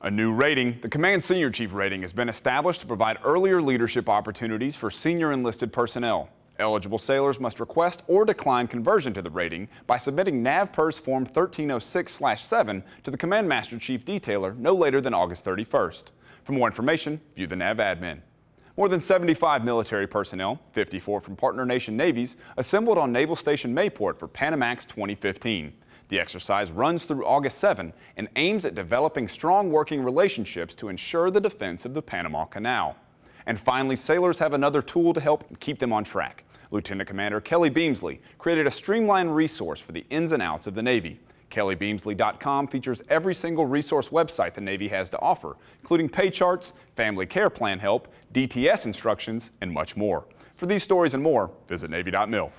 A new rating, the Command Senior Chief rating, has been established to provide earlier leadership opportunities for senior enlisted personnel. Eligible sailors must request or decline conversion to the rating by submitting NAVPERS Form 1306-7 to the Command Master Chief Detailer no later than August 31st. For more information, view the NAV admin. More than 75 military personnel, 54 from partner nation navies, assembled on Naval Station Mayport for Panamax 2015. The exercise runs through August 7 and aims at developing strong working relationships to ensure the defense of the Panama Canal. And finally, sailors have another tool to help keep them on track. Lieutenant Commander Kelly Beamsley created a streamlined resource for the ins and outs of the Navy. KellyBeamsley.com features every single resource website the Navy has to offer, including pay charts, family care plan help, DTS instructions, and much more. For these stories and more, visit Navy.mil.